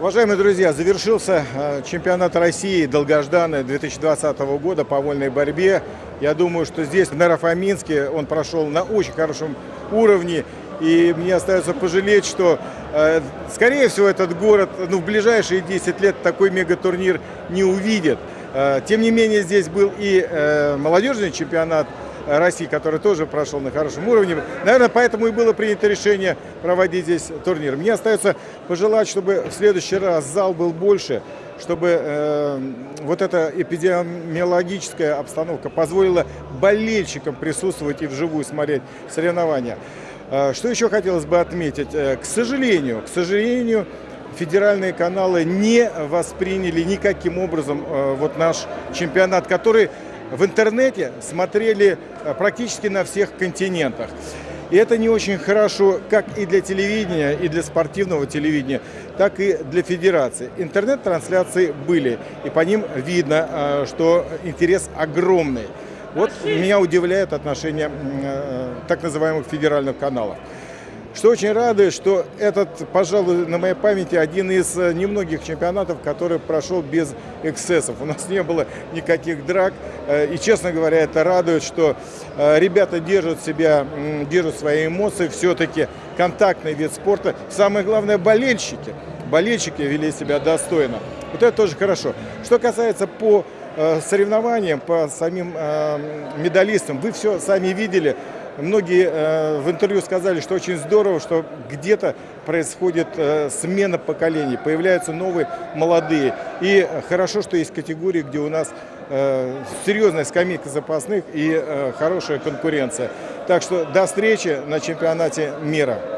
Уважаемые друзья, завершился э, чемпионат России долгожданный 2020 года по вольной борьбе. Я думаю, что здесь, в Нарафаминске, он прошел на очень хорошем уровне. И мне остается пожалеть, что, э, скорее всего, этот город ну, в ближайшие 10 лет такой мегатурнир не увидит. Э, тем не менее, здесь был и молодежный чемпионат России, который тоже прошел на хорошем уровне. Наверное, поэтому и было принято решение проводить здесь турнир. Мне остается пожелать, чтобы в следующий раз зал был больше, чтобы э, вот эта эпидемиологическая обстановка позволила болельщикам присутствовать и вживую смотреть соревнования. Э, что еще хотелось бы отметить? Э, к сожалению, к сожалению, федеральные каналы не восприняли никаким образом э, вот наш чемпионат, который в интернете смотрели э, практически на всех континентах. И это не очень хорошо как и для телевидения, и для спортивного телевидения, так и для федерации. Интернет-трансляции были, и по ним видно, э, что интерес огромный. Вот меня удивляет отношение э, так называемых федеральных каналов. Что очень радует, что этот, пожалуй, на моей памяти один из э, немногих чемпионатов, который прошел без эксцессов. У нас не было никаких драк. Э, и, честно говоря, это радует, что э, ребята держат себя, держат свои эмоции. Все-таки контактный вид спорта. Самое главное, болельщики. Болельщики вели себя достойно. Вот это тоже хорошо. Что касается по соревнованиям, по самим медалистам, вы все сами видели. Многие э, в интервью сказали, что очень здорово, что где-то происходит э, смена поколений, появляются новые молодые. И хорошо, что есть категории, где у нас э, серьезная скамейка запасных и хорошая конкуренция. Так что до встречи на чемпионате мира.